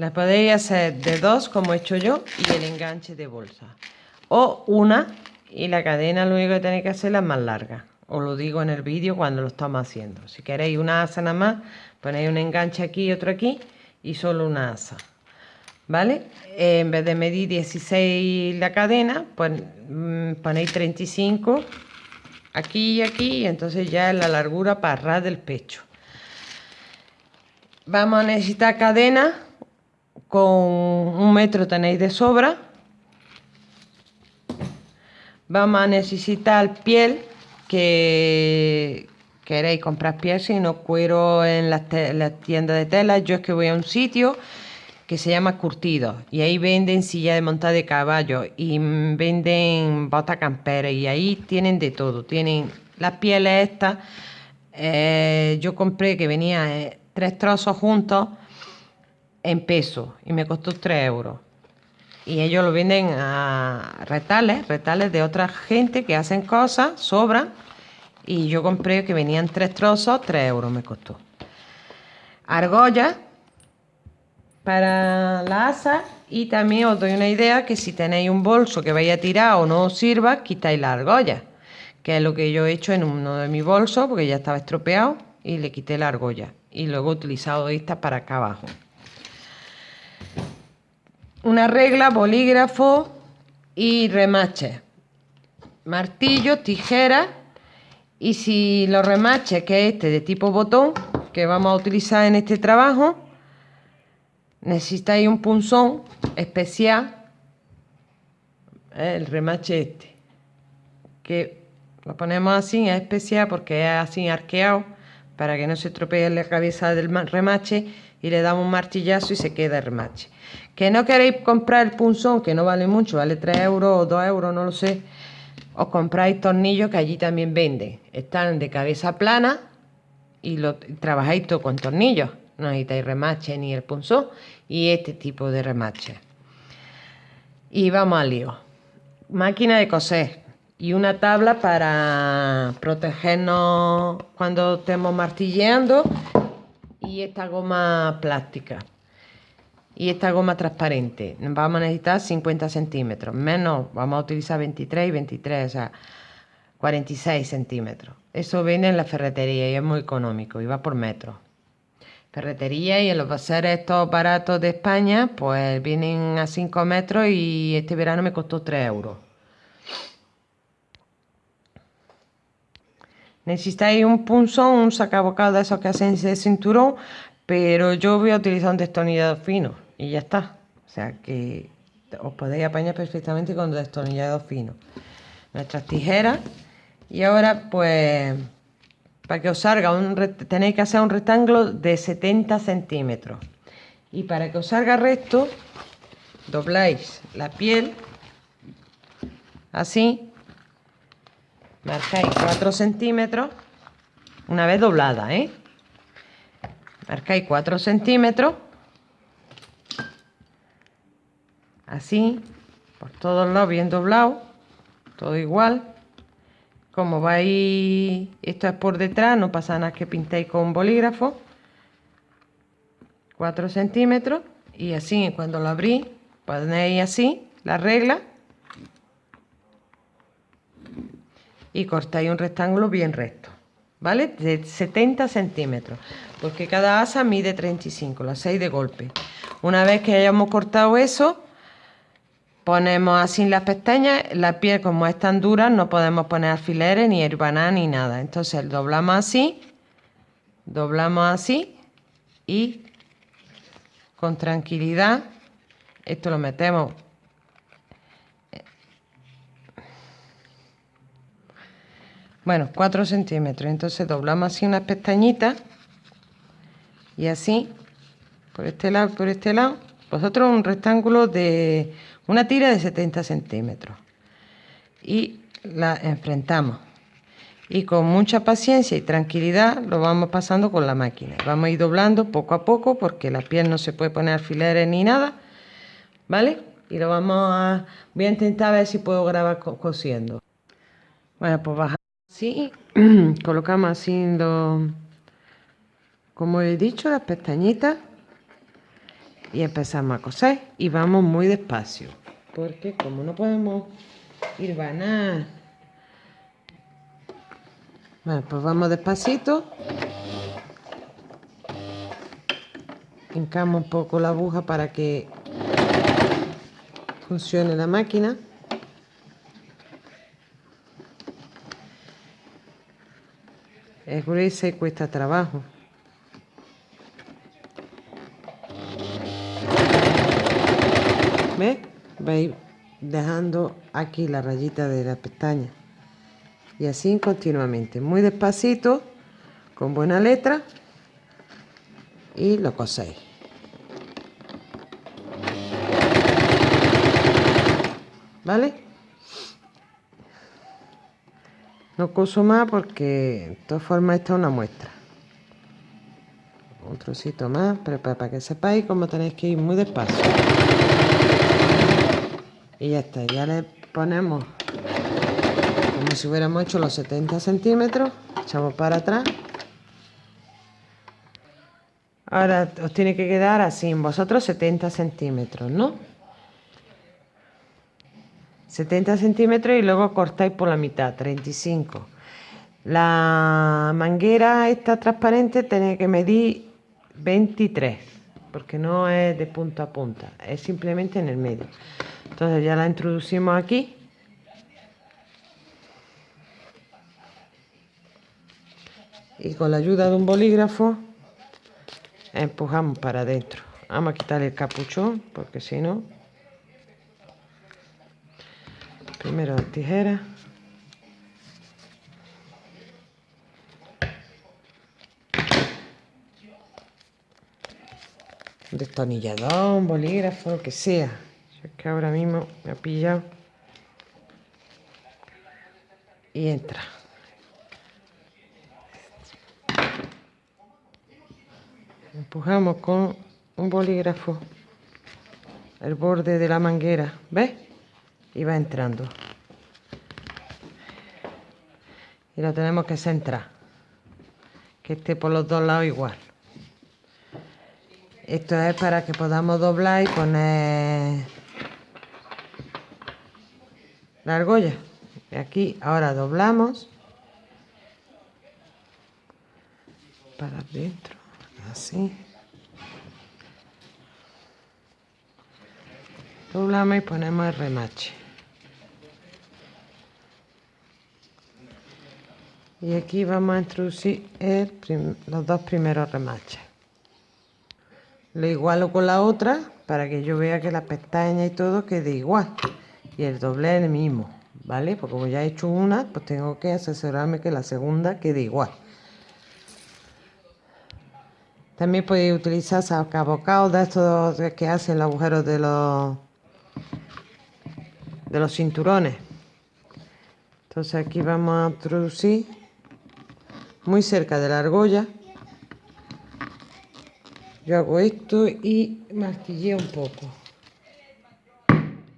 La podéis hacer de dos, como he hecho yo, y el enganche de bolsa. O una, y la cadena lo único que tenéis que hacer es más larga. Os lo digo en el vídeo cuando lo estamos haciendo. Si queréis una asa nada más, ponéis un enganche aquí y otro aquí, y solo una asa. ¿Vale? en vez de medir 16 la cadena, pues mm, ponéis 35 aquí y aquí, y entonces ya es la largura para ras del pecho. Vamos a necesitar cadena con un metro tenéis de sobra. Vamos a necesitar piel que queréis comprar piel, si no cuero en las, tiendas de tela. Yo es que voy a un sitio que se llama Curtido y ahí venden silla de monta de caballo y venden bota campera y ahí tienen de todo. Tienen las pieles estas. Eh, yo compré que venía eh, tres trozos juntos en peso y me costó 3 euros. Y ellos lo venden a retales, retales de otra gente que hacen cosas, sobran. Y yo compré que venían tres trozos, 3 euros me costó. Argolla para la asa y también os doy una idea que si tenéis un bolso que vaya a tirar o no os sirva, quitáis la argolla, que es lo que yo he hecho en uno de mis bolsos porque ya estaba estropeado y le quité la argolla y luego he utilizado esta para acá abajo una regla, bolígrafo y remache. Martillo, tijera y si los remaches, que es este de tipo botón, que vamos a utilizar en este trabajo, necesitáis un punzón especial, el remache este, que lo ponemos así, es especial porque es así arqueado, para que no se estropee la cabeza del remache y le damos un martillazo y se queda el remache. Que no queréis comprar el punzón, que no vale mucho, vale 3 euros o 2 euros, no lo sé. Os compráis tornillos que allí también venden. Están de cabeza plana y lo trabajáis todo con tornillos. No necesitáis remache ni el punzón y este tipo de remache. Y vamos al lío. Máquina de coser y una tabla para protegernos cuando estemos martilleando y esta goma plástica y esta goma transparente. Vamos a necesitar 50 centímetros, menos vamos a utilizar 23 y 23, o sea, 46 centímetros. Eso viene en la ferretería y es muy económico y va por metro. Ferretería y en los baseres estos baratos de España, pues vienen a 5 metros y este verano me costó 3 euros. Necesitáis un punzón, un sacabocado de esos que hacen ese cinturón, pero yo voy a utilizar un destornillador fino y ya está. O sea que os podéis apañar perfectamente con destornillador fino. Nuestras tijeras. Y ahora pues para que os salga un tenéis que hacer un rectángulo de 70 centímetros. Y para que os salga recto, dobláis la piel así, marcáis 4 centímetros, una vez doblada, ¿eh? Marcáis 4 centímetros así, por todos lados bien doblado, todo igual. Como vais, esto es por detrás, no pasa nada que pintéis con bolígrafo. 4 centímetros y así cuando lo abrís ponéis así la regla y cortáis un rectángulo bien recto, ¿vale? De 70 centímetros, porque cada asa mide 35, las 6 de golpe. Una vez que hayamos cortado eso, Ponemos así las pestañas, la piel como es tan dura no podemos poner alfileres ni herbaná ni nada. Entonces doblamos así, doblamos así y con tranquilidad esto lo metemos bueno 4 centímetros. Entonces doblamos así unas pestañitas y así por este lado por este lado. Vosotros un rectángulo de una tira de 70 centímetros. Y la enfrentamos. Y con mucha paciencia y tranquilidad lo vamos pasando con la máquina. Vamos a ir doblando poco a poco porque la piel no se puede poner alfileres ni nada vale y lo vamos a voy a intentar ver si puedo grabar cosiendo. Bueno pues bajamos así colocamos así como he dicho las pestañitas. Y empezamos a coser. Y vamos muy despacio. Porque como no podemos ir vanar bueno pues vamos despacito. Hincamos un poco la aguja para que funcione la máquina es gruesa y cuesta trabajo ¿Ves? Vais dejando aquí la rayita de la pestaña. Y así continuamente. Muy despacito, con buena letra. Y lo coséis. ¿Vale? No coso más porque de todas formas esta es una muestra. Un trocito más, pero para que sepáis cómo tenéis que ir muy despacio y ya está ya le ponemos como si hubiéramos hecho los 70 centímetros echamos para atrás ahora os tiene que quedar así en vosotros 70 centímetros ¿no? 70 centímetros y luego cortáis por la mitad 35 la manguera esta transparente tiene que medir 23 porque no es de punta a punta es simplemente en el medio. Entonces ya la introducimos aquí. Y con la ayuda de un bolígrafo empujamos para adentro. Vamos a quitar el capuchón porque si no primero tijera. Destornillador, un bolígrafo, lo que sea. Es que ahora mismo me ha pillado. Y entra. Empujamos con un bolígrafo. El borde de la manguera ¿ves? Y va entrando. Y lo tenemos que centrar. Que esté por los dos lados igual. Esto es para que podamos doblar y poner la argolla. Y aquí ahora doblamos. Para adentro así doblamos y ponemos el remache y aquí vamos a introducir los dos primeros remaches lo igualo con la otra para que yo vea que la pestaña y todo quede igual y el doble es el mismo, ¿vale? Porque como ya he hecho una, pues tengo que asesorarme que la segunda quede igual. También podéis utilizar sacabocados de estos que hacen los agujeros de los, de los cinturones. Entonces aquí vamos a introducir muy cerca de la argolla. Yo hago esto y martilleo un poco.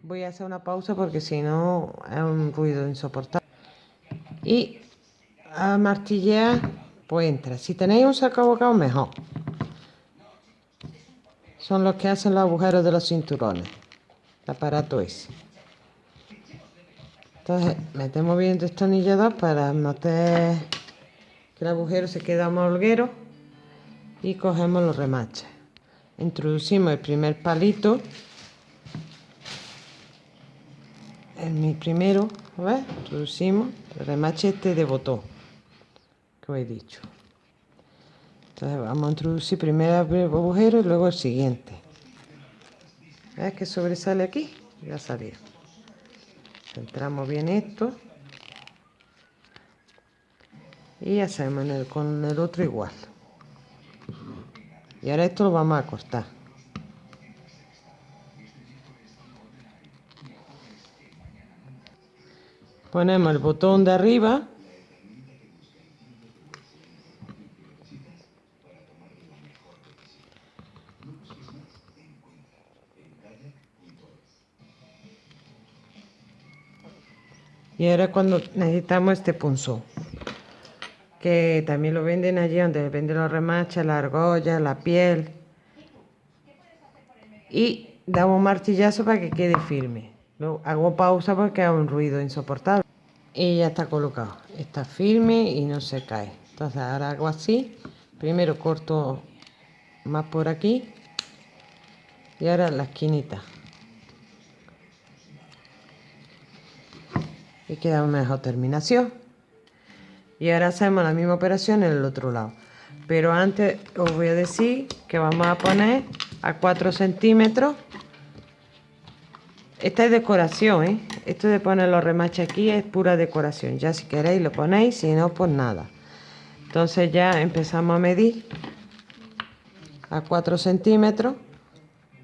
Voy a hacer una pausa porque si no es un ruido insoportable. Y a martillear pues entra. Si tenéis un sacabocado mejor. Son los que hacen los agujeros de los cinturones el aparato ese entonces metemos bien el destornillador para meter que el agujero se quede holguero y cogemos los remaches introducimos el primer palito en mi primero, ver, Introducimos el remache este de botón que os he dicho. Entonces vamos a introducir primero el agujero y luego el siguiente. ¿Ves que sobresale aquí? Ya salió. Centramos bien esto. Y hacemos con el otro igual. Y ahora esto lo vamos a cortar. ponemos el botón de arriba y ahora cuando necesitamos este punzón que también lo venden allí donde venden los remaches, la argolla, la piel y damos un martillazo para que quede firme. Hago pausa porque hago un ruido insoportable. Y ya está colocado. Está firme y no se cae. Entonces ahora hago así. Primero corto más por aquí. Y ahora la esquinita. Queda una mejor terminación. Y ahora hacemos la misma operación en el otro lado. Pero antes os voy a decir que vamos a poner a 4 centímetros esta es decoración, ¿eh? Esto de poner los remaches aquí es pura decoración. Ya si queréis lo ponéis, si no, pues nada. Entonces ya empezamos a medir a 4 centímetros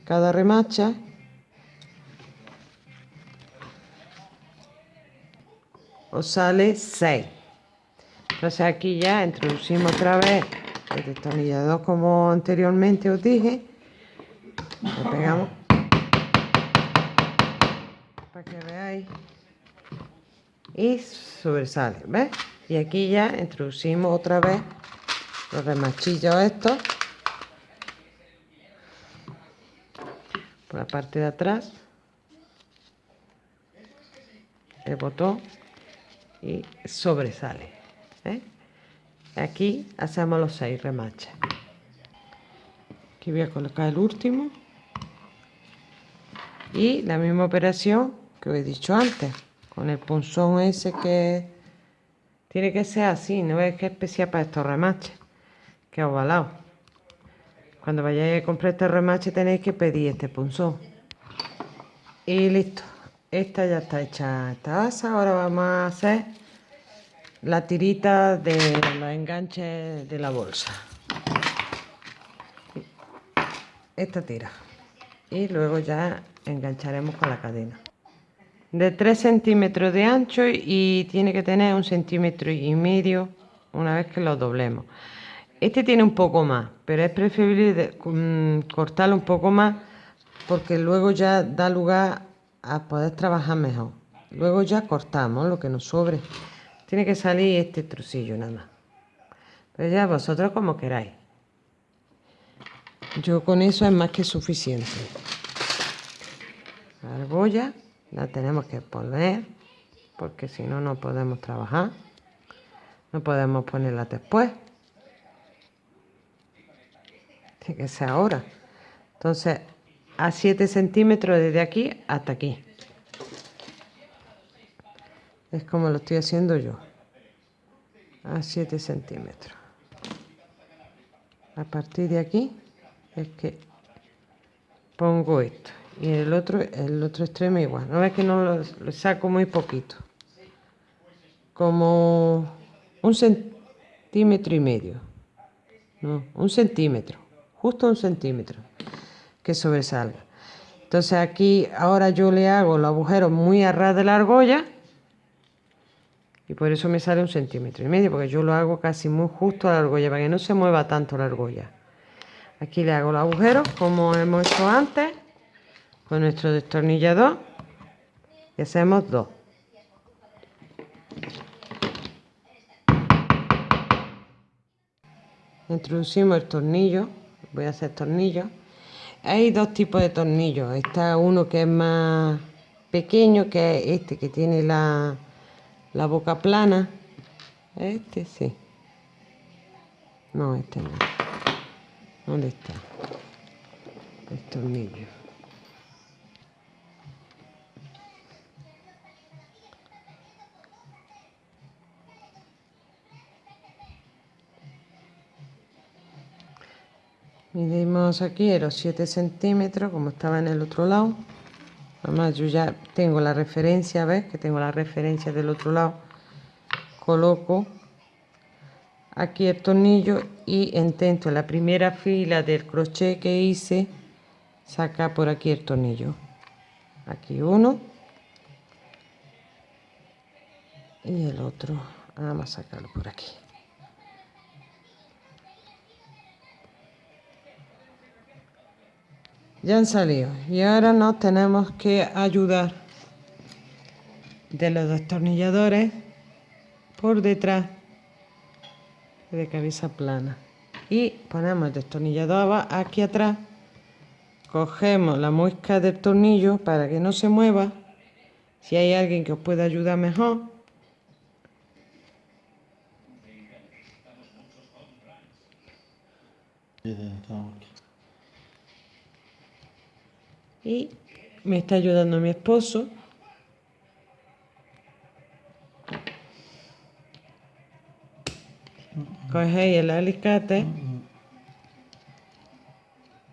cada remacha. Os sale 6. Entonces aquí ya introducimos otra vez el destornillador como anteriormente os dije. Lo pegamos que veáis y sobresale ¿ves? y aquí ya introducimos otra vez los remachillos estos por la parte de atrás el botón y sobresale ¿eh? aquí hacemos los seis remaches aquí voy a colocar el último y la misma operación que os he dicho antes, con el punzón ese que tiene que ser así, no es que es especial para estos remaches, que ovalado. Cuando vayáis a comprar este remache tenéis que pedir este punzón. Y listo, esta ya está hecha esta asa, ahora vamos a hacer la tirita de los enganches de la bolsa. Esta tira. Y luego ya engancharemos con la cadena de 3 centímetros de ancho y tiene que tener un centímetro y medio una vez que lo doblemos este tiene un poco más pero es preferible mm, cortarlo un poco más porque luego ya da lugar a poder trabajar mejor. Luego ya cortamos lo que nos sobre. Tiene que salir este trocillo nada más. Pero ya vosotros como queráis. Yo con eso es más que suficiente. Argolla la tenemos que poner porque si no no podemos trabajar. No podemos ponerla después. Tiene que ser ahora. Entonces a 7 centímetros desde aquí hasta aquí. Es como lo estoy haciendo yo a 7 centímetros. A partir de aquí es que pongo esto y el otro el otro extremo igual. No es que no lo, saco muy poquito. Como un centímetro y medio. No un centímetro justo un centímetro que sobresalga entonces aquí ahora yo le hago el agujero muy a ras de la argolla y por eso me sale un centímetro y medio porque yo lo hago casi muy justo a la argolla para que no se mueva tanto la argolla aquí le hago el agujero como hemos hecho antes con nuestro destornillador y hacemos dos. Introducimos el tornillo, voy a hacer tornillos. Hay dos tipos de tornillos. Está uno que es más pequeño, que es este que tiene la, la boca plana. Este sí. No, este no. ¿Dónde está? El tornillo. Medimos aquí los 7 centímetros como estaba en el otro lado. Además yo ya tengo la referencia, ¿ves? Que tengo la referencia del otro lado. Coloco aquí el tornillo y intento en la primera fila del crochet que hice sacar por aquí el tornillo. Aquí uno. Y el otro. Vamos a sacarlo por aquí. Ya han salido. Y ahora nos tenemos que ayudar de los destornilladores por detrás de cabeza plana. Y ponemos el destornillador aquí atrás. Cogemos la muesca del tornillo para que no se mueva. Si hay alguien que os pueda ayudar mejor y me está ayudando mi esposo. Cogéis el alicate.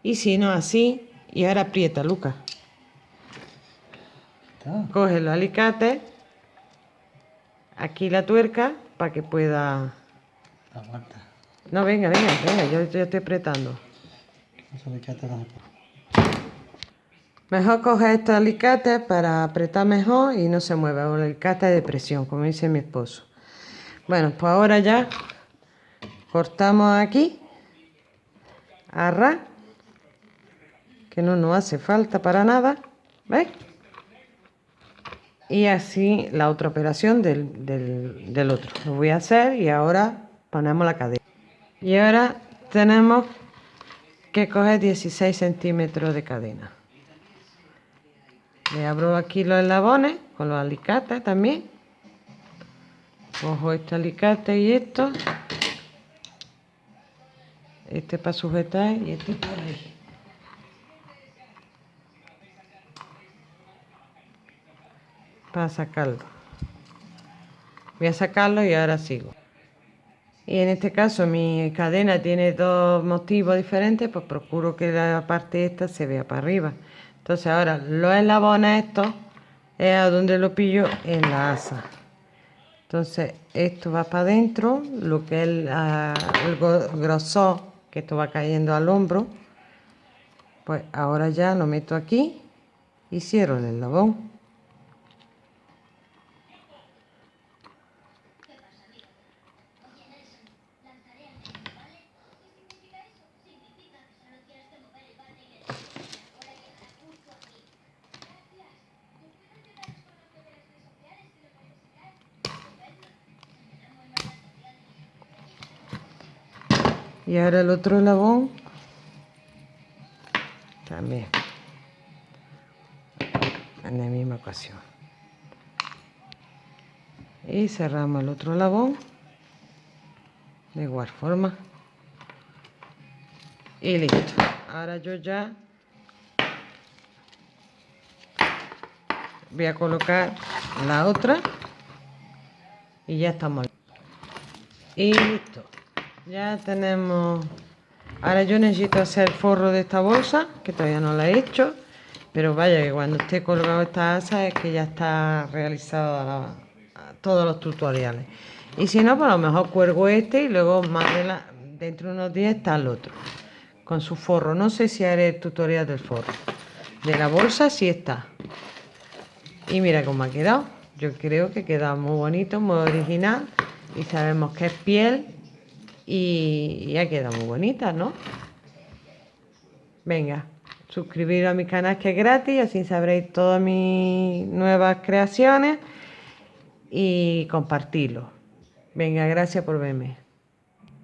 Y si no así. Y ahora aprieta Lucas coge el alicate aquí la tuerca para que pueda no venga venga venga yo, yo estoy apretando mejor coger este alicate para apretar mejor y no se mueva. O el alicate de presión como dice mi esposo. Bueno pues ahora ya cortamos aquí. Arra que no nos hace falta para nada ¿veis? y así la otra operación del, del, otro. Lo voy a hacer y ahora ponemos la cadena y ahora tenemos que coger 16 centímetros de cadena le abro aquí los eslabones con los alicates también cojo este alicate y esto este para sujetar y este para ahí. Para sacarlo. Voy a sacarlo y ahora sigo. Y en este caso mi cadena tiene dos motivos diferentes, pues procuro que la parte esta se vea para arriba. Entonces ahora los eslabones estos es a donde lo pillo en la asa. Entonces esto va para adentro, lo que es el, ah, el grosor que esto va cayendo al hombro pues ahora ya lo meto aquí y cierro el eslabón y ahora el otro eslabón. También. En la misma ocasión. Y cerramos el otro eslabón. De igual forma. Y listo. Ahora yo ya voy a colocar la otra. Y ya estamos. Y listo ya tenemos... Ahora yo necesito hacer el forro de esta bolsa, que todavía no la he hecho. Pero vaya que cuando esté colgado esta asa es que ya está realizado todos los tutoriales. Y si no, pues a lo mejor cuelgo este y luego más dentro de unos días está el otro. Con su forro. No sé si haré el tutorial del forro. De la bolsa sí está. Y mira cómo ha quedado. Yo creo que queda muy bonito, muy original. Y sabemos que es piel y ya queda muy bonita, ¿no? Venga, suscribiros a mi canal que es gratis, así sabréis todas mis nuevas creaciones y compartirlo. Venga, gracias por verme.